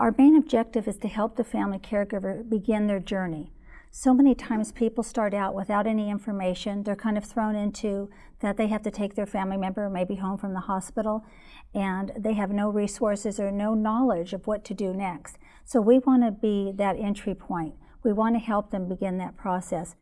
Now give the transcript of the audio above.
Our main objective is to help the family caregiver begin their journey. So many times people start out without any information. They're kind of thrown into that they have to take their family member maybe home from the hospital and they have no resources or no knowledge of what to do next. So we want to be that entry point. We want to help them begin that process.